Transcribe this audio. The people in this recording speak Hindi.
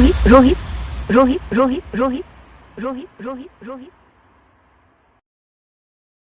रोहित रोहित रोहित रोहित रोहित रोहित रोहित